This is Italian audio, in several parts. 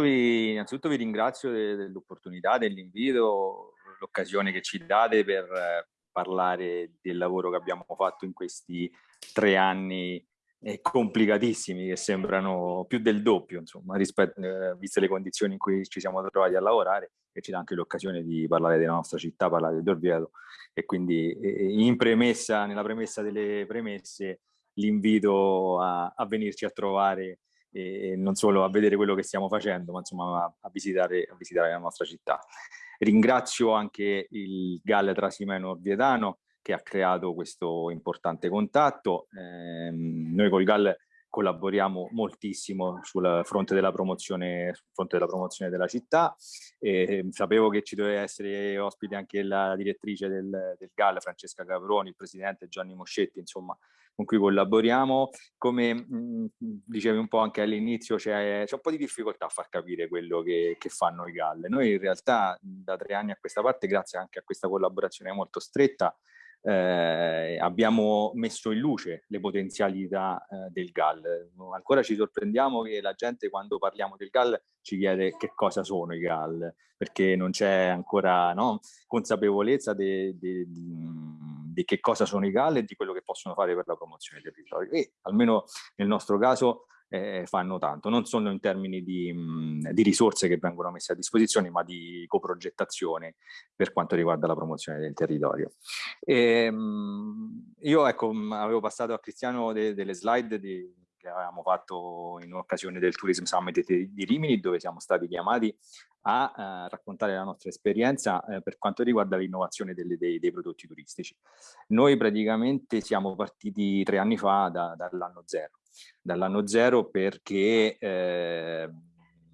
Vi, innanzitutto vi ringrazio dell'opportunità, dell'invito, l'occasione che ci date per parlare del lavoro che abbiamo fatto in questi tre anni eh, complicatissimi che sembrano più del doppio, insomma, rispetto, eh, viste le condizioni in cui ci siamo trovati a lavorare e ci dà anche l'occasione di parlare della nostra città, parlare del Dorvieto. E quindi eh, in premessa, nella premessa delle premesse l'invito a, a venirci a trovare e non solo a vedere quello che stiamo facendo, ma insomma a, visitare, a visitare, la nostra città. Ringrazio anche il GAL Trasimeno Orvietano che ha creato questo importante contatto. Eh, noi col GAL collaboriamo moltissimo sul fronte della promozione, fronte della, promozione della città. E sapevo che ci doveva essere ospite anche la direttrice del, del GAL, Francesca Caproni, il presidente Gianni Moscetti, insomma, con cui collaboriamo. Come mh, dicevi un po' anche all'inizio, c'è un po' di difficoltà a far capire quello che, che fanno i GAL. Noi in realtà da tre anni a questa parte, grazie anche a questa collaborazione molto stretta, eh, abbiamo messo in luce le potenzialità eh, del GAL. Ancora ci sorprendiamo che la gente quando parliamo del GAL ci chiede che cosa sono i GAL, perché non c'è ancora no, consapevolezza di che cosa sono i GAL e di quello che possono fare per la promozione del territorio. E almeno nel nostro caso eh, fanno tanto, non solo in termini di, mh, di, risorse che vengono messe a disposizione, ma di coprogettazione per quanto riguarda la promozione del territorio. E, ehm, mh, io ecco, avevo passato a Cristiano de, delle slide di, che avevamo fatto in occasione del Tourism Summit di, Rimini, dove siamo stati chiamati a uh, raccontare la nostra esperienza uh, per quanto riguarda l'innovazione dei, dei, prodotti turistici. Noi praticamente siamo partiti tre anni fa da, dall'anno zero dall'anno zero perché eh,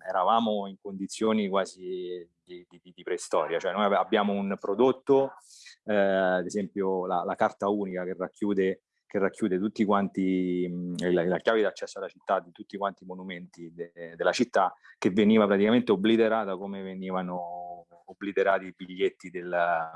eravamo in condizioni quasi di, di, di, preistoria, cioè noi abbiamo un prodotto, eh, ad esempio la, la, carta unica che racchiude, che racchiude tutti quanti, la, la, chiave d'accesso alla città di tutti quanti i monumenti de, della città, che veniva praticamente obliterata come venivano obliterati i biglietti della,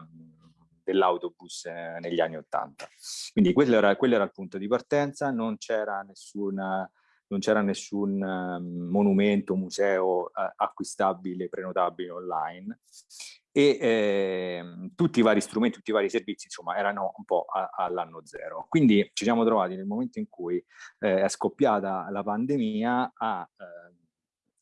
dell'autobus eh, negli anni Ottanta. Quindi quello era, quello era, il punto di partenza, non c'era nessun, non c'era nessun um, monumento, museo uh, acquistabile, prenotabile online e eh, tutti i vari strumenti, tutti i vari servizi, insomma, erano un po' all'anno zero. Quindi ci siamo trovati nel momento in cui eh, è scoppiata la pandemia a eh,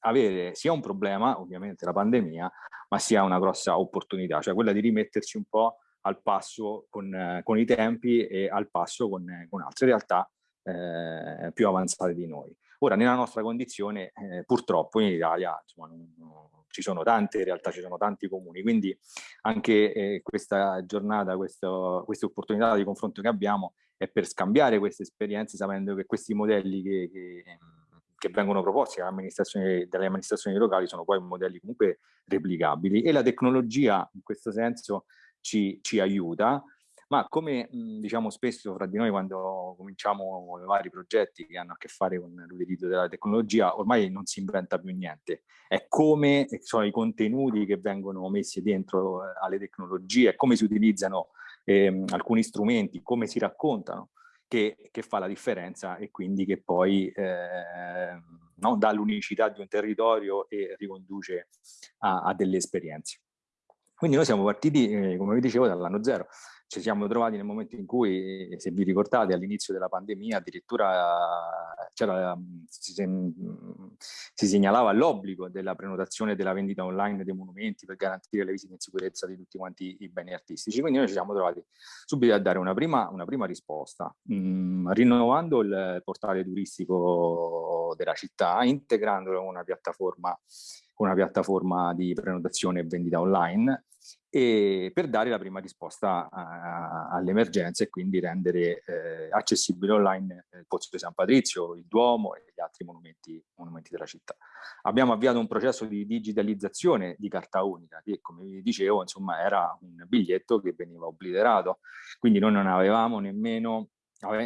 avere sia un problema, ovviamente la pandemia, ma sia una grossa opportunità, cioè quella di rimetterci un po' al passo con, con i tempi e al passo con, con altre realtà eh, più avanzate di noi. Ora, nella nostra condizione, eh, purtroppo in Italia insomma, non, non, ci sono tante realtà, ci sono tanti comuni, quindi anche eh, questa giornata, questa opportunità di confronto che abbiamo è per scambiare queste esperienze sapendo che questi modelli che, che, che vengono proposti amministrazioni, dalle amministrazioni locali sono poi modelli comunque replicabili e la tecnologia in questo senso ci, ci aiuta, ma come diciamo spesso fra di noi quando cominciamo i vari progetti che hanno a che fare con l'utilizzo della tecnologia, ormai non si inventa più niente, è come sono i contenuti che vengono messi dentro eh, alle tecnologie, come si utilizzano eh, alcuni strumenti, come si raccontano, che, che, fa la differenza e quindi che poi eh, no, dà l'unicità di un territorio e riconduce a, a delle esperienze. Quindi noi siamo partiti, eh, come vi dicevo, dall'anno zero. Ci siamo trovati nel momento in cui, eh, se vi ricordate, all'inizio della pandemia addirittura si, si, segnalava l'obbligo della prenotazione della vendita online dei monumenti per garantire le visite in sicurezza di tutti quanti i beni artistici. Quindi noi ci siamo trovati subito a dare una prima, una prima risposta, mh, mm, rinnovando il portale turistico della città, integrandolo in una piattaforma una piattaforma di prenotazione e vendita online e per dare la prima risposta all'emergenza e quindi rendere eh, accessibile online il Pozzo di San Patrizio, il Duomo e gli altri monumenti, monumenti, della città. Abbiamo avviato un processo di digitalizzazione di carta unica che, come vi dicevo, insomma, era un biglietto che veniva obliterato, quindi noi non avevamo nemmeno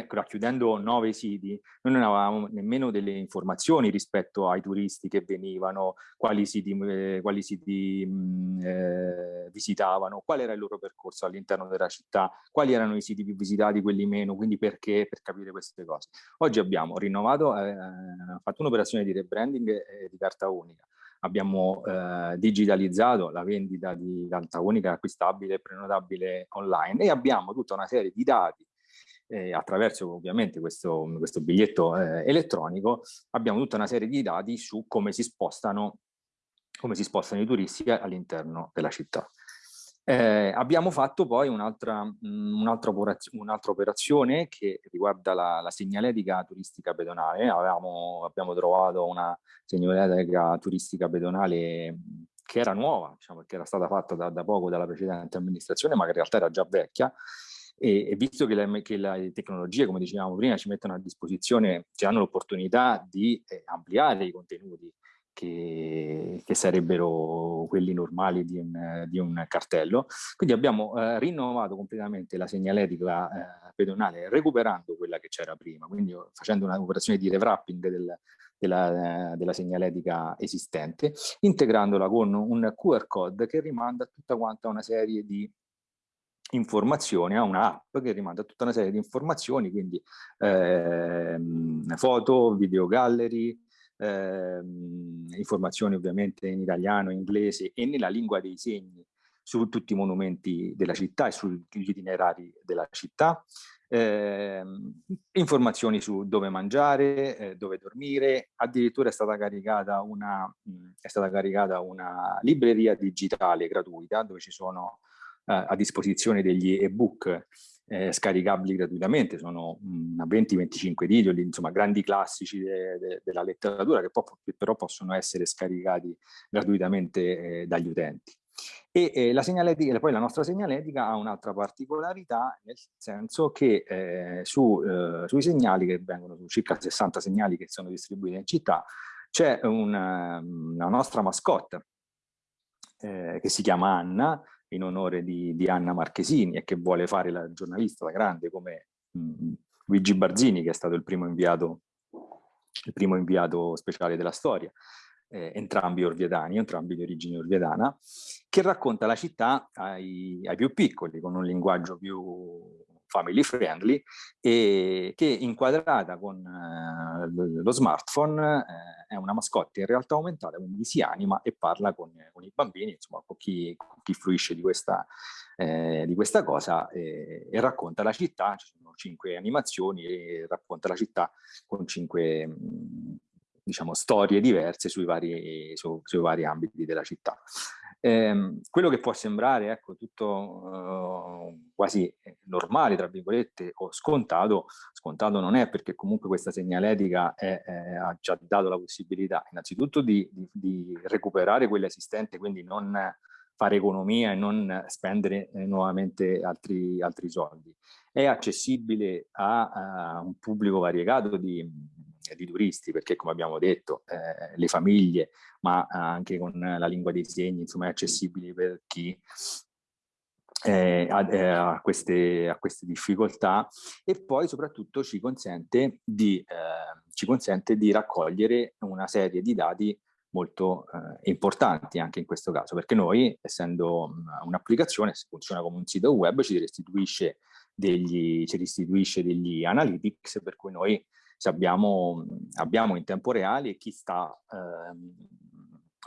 racchiudendo nove siti, noi non avevamo nemmeno delle informazioni rispetto ai turisti che venivano, quali siti, eh, quali siti mh, eh, visitavano, qual era il loro percorso all'interno della città, quali erano i siti più visitati, quelli meno, quindi perché, per capire queste cose. Oggi abbiamo rinnovato, eh, fatto un'operazione di rebranding eh, di carta unica, abbiamo eh, digitalizzato la vendita di carta unica acquistabile e prenotabile online e abbiamo tutta una serie di dati eh, attraverso ovviamente questo, questo biglietto eh, elettronico abbiamo tutta una serie di dati su come si spostano, come si spostano i turisti all'interno della città. Eh, abbiamo fatto poi un'altra un operazio, un operazione che riguarda la, la, segnaletica turistica pedonale. Avevamo, abbiamo trovato una segnaletica turistica pedonale che era nuova, diciamo, che era stata fatta da, da, poco dalla precedente amministrazione, ma che in realtà era già vecchia. E, e visto che, le, che le tecnologie, come dicevamo prima, ci mettono a disposizione, ci hanno l'opportunità di eh, ampliare i contenuti che, che, sarebbero quelli normali di un, di un cartello. Quindi abbiamo eh, rinnovato completamente la segnaletica eh, pedonale recuperando quella che c'era prima, quindi facendo un'operazione di rewrapping del, della, della, segnaletica esistente, integrandola con un QR code che rimanda tutta quanta una serie di informazioni, a un'app che rimanda tutta una serie di informazioni, quindi eh, foto, video gallery, ehm, informazioni ovviamente in italiano, inglese e nella lingua dei segni su tutti i monumenti della città e sugli itinerari della città, eh, informazioni su dove mangiare, eh, dove dormire, addirittura è stata, caricata una, mh, è stata caricata una libreria digitale gratuita dove ci sono a disposizione degli ebook eh, scaricabili gratuitamente, sono 20-25 titoli, insomma grandi classici de, de, della letteratura che, che, però possono essere scaricati gratuitamente eh, dagli utenti. E eh, la segnaletica, poi la nostra segnaletica ha un'altra particolarità, nel senso che eh, su, eh, sui segnali che vengono, su circa 60 segnali che sono distribuiti in città, c'è una, una nostra mascotte eh, che si chiama Anna, in onore di, di, Anna Marchesini e che vuole fare la giornalista da grande come mh, Luigi Barzini che è stato il primo inviato, il primo inviato speciale della storia, eh, entrambi orvietani, entrambi di origine orvietana, che racconta la città ai, ai più piccoli con un linguaggio più family friendly e che inquadrata con eh, lo smartphone eh, è una mascotte in realtà aumentata, quindi si anima e parla con, con i bambini, insomma con chi, chi fruisce di questa, eh, di questa cosa e racconta la città, ci sono cinque animazioni e racconta la città con cinque diciamo, storie diverse sui vari, su, sui vari ambiti della città. Eh, quello che può sembrare ecco, tutto uh, quasi normale, tra virgolette, o scontato, scontato non è perché comunque questa segnaletica è, è, ha già dato la possibilità innanzitutto di, di, di, recuperare quella esistente, quindi non fare economia e non spendere eh, nuovamente altri, altri soldi. È accessibile a, a un pubblico variegato di, di turisti, perché come abbiamo detto eh, le famiglie, ma anche con la lingua dei segni, insomma è accessibile per chi eh, ha, eh, ha, queste, ha, queste, difficoltà e poi soprattutto ci consente, di, eh, ci consente di raccogliere una serie di dati molto eh, importanti anche in questo caso, perché noi, essendo un'applicazione, se funziona come un sito web, ci restituisce degli, ci restituisce degli analytics per cui noi abbiamo, abbiamo, in tempo reale chi sta ehm,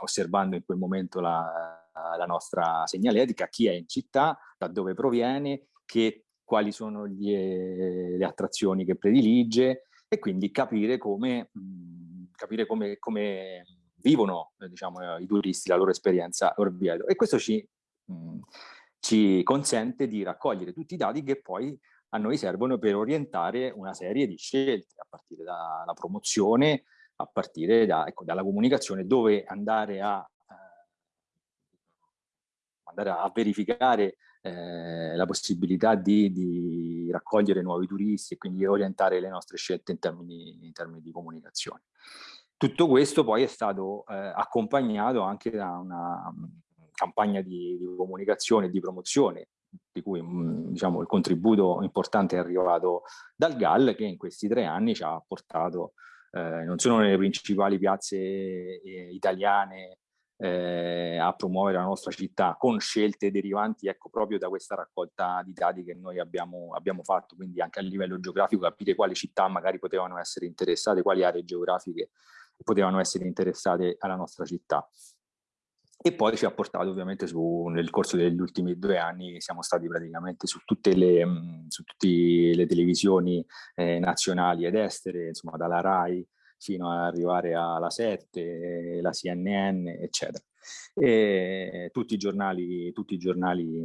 osservando in quel momento la, la, nostra segnaletica, chi è in città, da dove proviene, che, quali sono gli, le attrazioni che predilige e quindi capire come, mh, capire come, come vivono diciamo, i turisti, la loro esperienza Orvieto. E questo ci, mh, ci consente di raccogliere tutti i dati che poi a noi servono per orientare una serie di scelte, a partire dalla promozione, a partire da, ecco, dalla comunicazione, dove andare a, eh, andare a verificare eh, la possibilità di, di, raccogliere nuovi turisti e quindi orientare le nostre scelte in termini, in termini di comunicazione. Tutto questo poi è stato eh, accompagnato anche da una campagna di, di comunicazione e di promozione di cui mm, diciamo, il contributo importante è arrivato dal GAL che in questi tre anni ci ha portato eh, non solo nelle principali piazze eh, italiane eh, a promuovere la nostra città con scelte derivanti ecco, proprio da questa raccolta di dati che noi abbiamo, abbiamo fatto, quindi anche a livello geografico capire quali città magari potevano essere interessate, quali aree geografiche potevano essere interessate alla nostra città. E poi ci ha portato ovviamente su, nel corso degli ultimi due anni, siamo stati praticamente su tutte le, su tutte le televisioni eh, nazionali ed estere, insomma dalla RAI fino ad arrivare alla 7, la CNN, eccetera. E tutti i giornali, tutti i giornali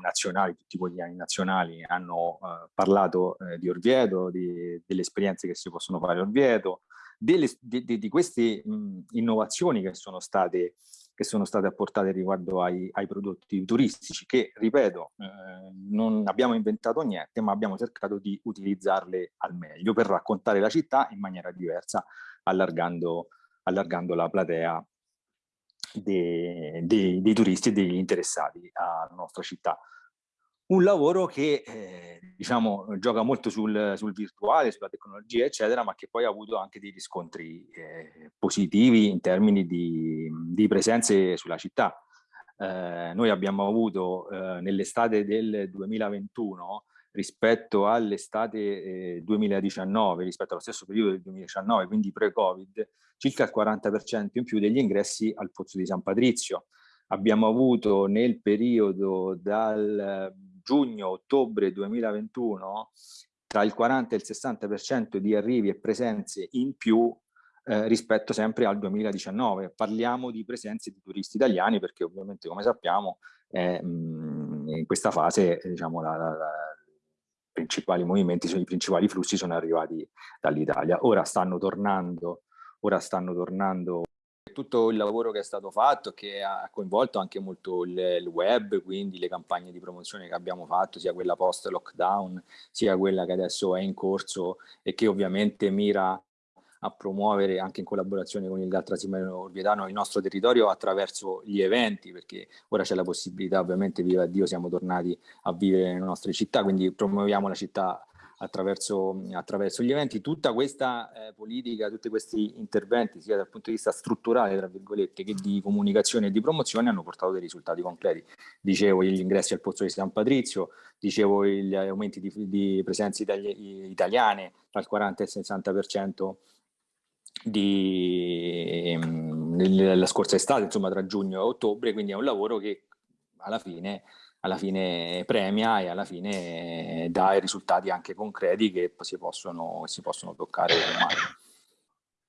nazionali, tutti i quotidiani nazionali hanno uh, parlato uh, di Orvieto, di, delle esperienze che si possono fare a Orvieto, delle, di, di, di, queste mh, innovazioni che sono state che sono state apportate riguardo ai, ai prodotti turistici che, ripeto, eh, non abbiamo inventato niente, ma abbiamo cercato di utilizzarle al meglio per raccontare la città in maniera diversa, allargando, allargando la platea dei, dei, dei turisti e degli interessati alla nostra città un lavoro che eh, diciamo, gioca molto sul, sul, virtuale, sulla tecnologia, eccetera, ma che poi ha avuto anche dei riscontri eh, positivi in termini di, di, presenze sulla città. Eh, noi abbiamo avuto eh, nell'estate del 2021 rispetto all'estate 2019, eh, rispetto allo stesso periodo del 2019, quindi pre-Covid, circa il 40% in più degli ingressi al Pozzo di San Patrizio. Abbiamo avuto nel periodo dal giugno-ottobre 2021 tra il 40 e il 60% di arrivi e presenze in più eh, rispetto sempre al 2019. Parliamo di presenze di turisti italiani perché ovviamente come sappiamo eh, in questa fase diciamo, la, la, principali movimenti, i principali flussi sono arrivati dall'Italia. Ora stanno tornando, ora stanno tornando tutto il lavoro che è stato fatto, che ha coinvolto anche molto il, il web, quindi le campagne di promozione che abbiamo fatto, sia quella post-lockdown, sia quella che adesso è in corso e che ovviamente mira a promuovere anche in collaborazione con il GAL Trasimeno Orvietano il nostro territorio attraverso gli eventi, perché ora c'è la possibilità, ovviamente, viva Dio, siamo tornati a vivere nelle nostre città, quindi promuoviamo la città attraverso, attraverso gli eventi. Tutta questa eh, politica, tutti questi interventi, sia dal punto di vista strutturale, tra virgolette, che di comunicazione e di promozione, hanno portato dei risultati concreti. Dicevo gli ingressi al Pozzo di San Patrizio, dicevo gli aumenti di, di presenze itali italiane dal 40 al 60% di, nella scorsa estate, insomma tra giugno e ottobre, quindi è un lavoro che alla fine alla fine premia e alla fine dà i risultati anche concreti che si possono, si possono toccare mano.